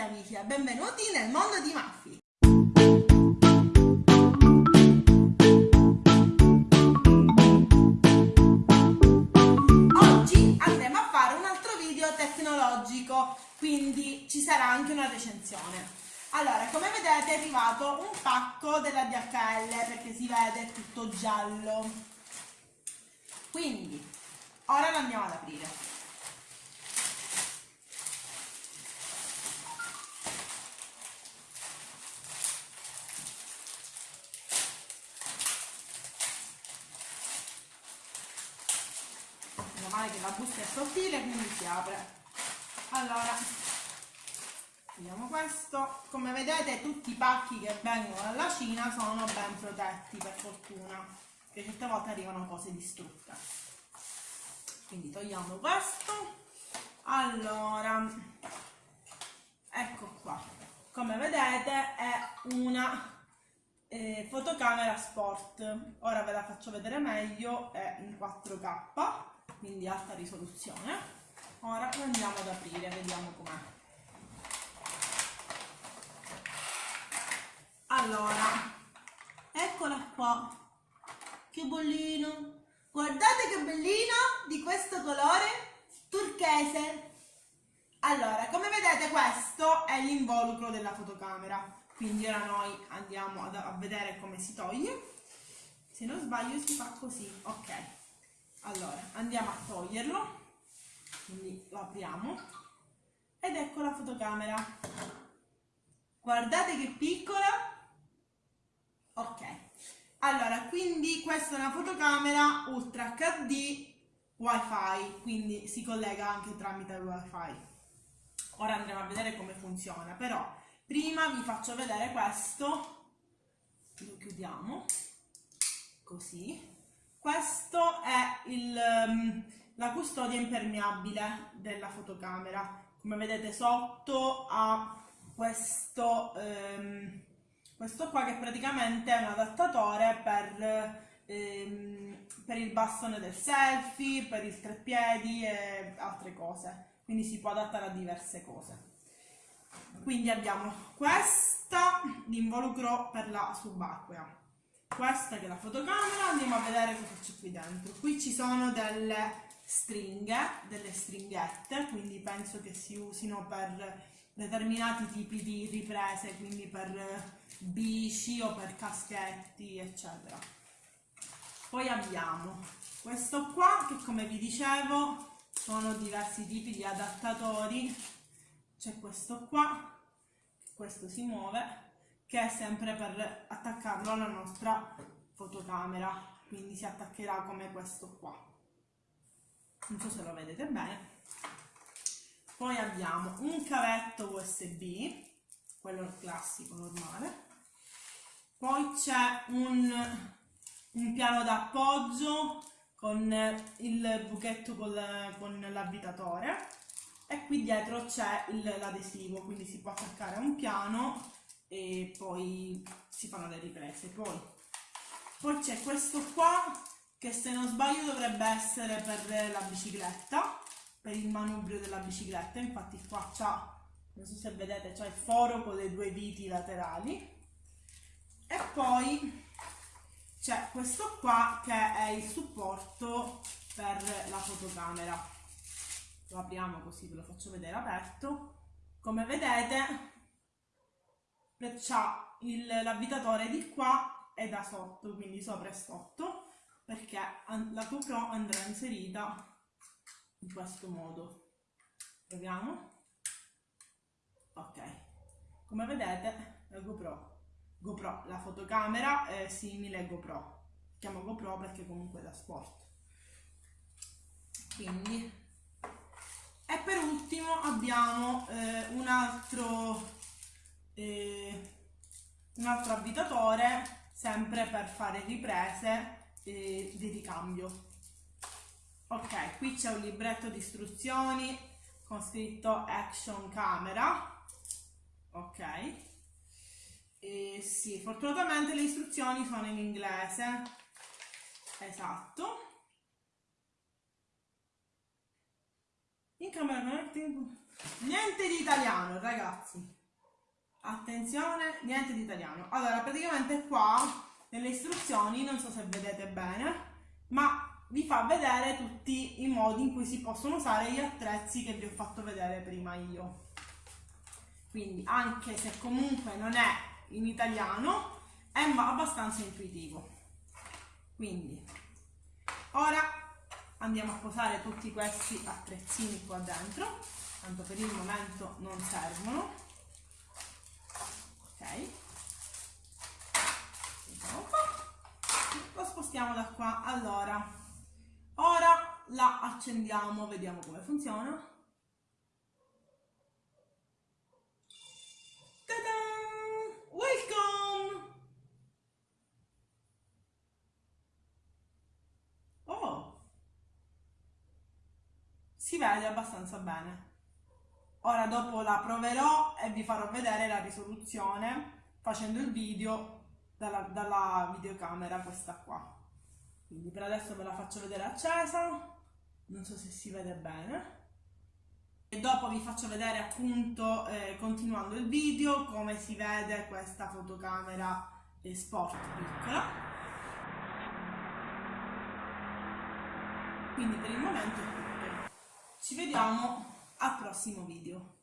tutti amici e benvenuti nel mondo di Maffi. Oggi andremo a fare un altro video tecnologico, quindi ci sarà anche una recensione. Allora, come vedete è arrivato un pacco della DHL perché si vede tutto giallo. Quindi, ora lo andiamo ad aprire. Male che la busta è sottile quindi si apre. Allora vediamo questo. Come vedete tutti i pacchi che vengono dalla Cina sono ben protetti per fortuna che certe volte arrivano cose distrutte. Quindi togliamo questo. Allora ecco qua. Come vedete è una eh, fotocamera sport. Ora ve la faccio vedere meglio è in 4k quindi alta risoluzione. Ora lo andiamo ad aprire, vediamo com'è. Allora, eccola qua. Che bollino. Guardate che bellino di questo colore turchese. Allora, come vedete questo è l'involucro della fotocamera. Quindi ora noi andiamo a vedere come si toglie. Se non sbaglio si fa così, ok allora andiamo a toglierlo. Quindi lo apriamo. Ed ecco la fotocamera. Guardate che piccola. Ok. Allora quindi questa è una fotocamera ultra hd wifi. Quindi si collega anche tramite wifi. Ora andremo a vedere come funziona però prima vi faccio vedere questo. Lo chiudiamo. Così questo è il, um, la custodia impermeabile della fotocamera. Come vedete sotto ha questo, um, questo qua che praticamente è un adattatore per, um, per il bastone del selfie, per il treppiedi e altre cose. Quindi si può adattare a diverse cose. Quindi abbiamo questa l'involucro per la subacquea questa che è la fotocamera, andiamo a vedere cosa c'è qui dentro. Qui ci sono delle stringhe, delle stringhette, quindi penso che si usino per determinati tipi di riprese, quindi per bici o per caschetti, eccetera. Poi abbiamo questo qua, che come vi dicevo sono diversi tipi di adattatori. C'è questo qua, questo si muove, che è sempre per attaccarlo alla nostra fotocamera quindi si attaccherà come questo qua. Non so se lo vedete bene. Poi abbiamo un cavetto usb quello classico normale. Poi c'è un, un, piano d'appoggio con il buchetto con l'avvitatore. E qui dietro c'è l'adesivo quindi si può attaccare a un piano e poi si fanno le riprese. Poi, poi c'è questo qua che se non sbaglio dovrebbe essere per la bicicletta, per il manubrio della bicicletta, infatti qua c'ha, non so se vedete, c'è il foro con le due viti laterali. E poi c'è questo qua che è il supporto per la fotocamera. Lo apriamo così ve lo faccio vedere aperto. Come vedete c'ha l'avvitatore di qua e da sotto, quindi sopra e sotto, perché la GoPro andrà inserita in questo modo. Proviamo. Ok. Come vedete la GoPro, GoPro, la fotocamera è simile a GoPro. Chiamo GoPro perché comunque è da sport. Quindi e per ultimo abbiamo eh, un altro eh, un altro avvitatore sempre per fare riprese eh, di ricambio. Ok qui c'è un libretto di istruzioni con scritto action camera. Ok. E sì fortunatamente le istruzioni sono in inglese. Esatto. In camera niente di italiano ragazzi attenzione niente di italiano. Allora praticamente qua nelle istruzioni non so se vedete bene ma vi fa vedere tutti i modi in cui si possono usare gli attrezzi che vi ho fatto vedere prima io. Quindi anche se comunque non è in italiano è abbastanza intuitivo. Quindi ora andiamo a posare tutti questi attrezzini qua dentro tanto per il momento non servono lo spostiamo da qua allora ora la accendiamo vediamo come funziona Welcome! Oh! Si vede abbastanza bene. Ora dopo la proverò e vi farò vedere la risoluzione facendo il video dalla, dalla videocamera questa qua. Quindi per adesso ve la faccio vedere accesa, non so se si vede bene. E dopo vi faccio vedere appunto eh, continuando il video come si vede questa fotocamera sport piccola. Quindi per il momento è tutto. Ci vediamo al prossimo video